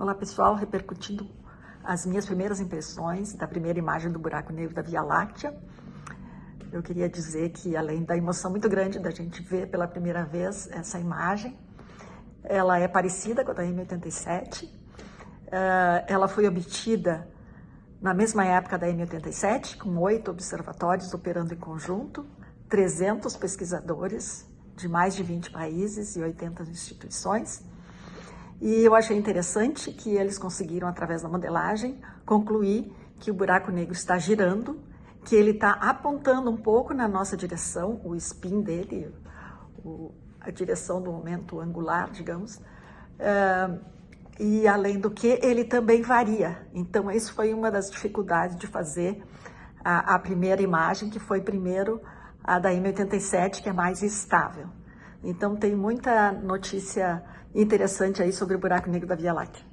Olá pessoal, repercutindo as minhas primeiras impressões da primeira imagem do buraco negro da Via Láctea. Eu queria dizer que além da emoção muito grande da gente ver pela primeira vez essa imagem, ela é parecida com a da M87, eh, ela foi obtida na mesma época da M87, com oito observatórios operando em conjunto, 300 pesquisadores de mais de 20 países e 80 instituições, e eu achei interessante que eles conseguiram, através da modelagem, concluir que o buraco negro está girando, que ele está apontando um pouco na nossa direção, o spin dele, o, a direção do momento angular, digamos, uh, e além do que, ele também varia. Então, isso foi uma das dificuldades de fazer a, a primeira imagem, que foi primeiro a da M87, que é mais estável. Então tem muita notícia interessante aí sobre o buraco negro da Via Láctea.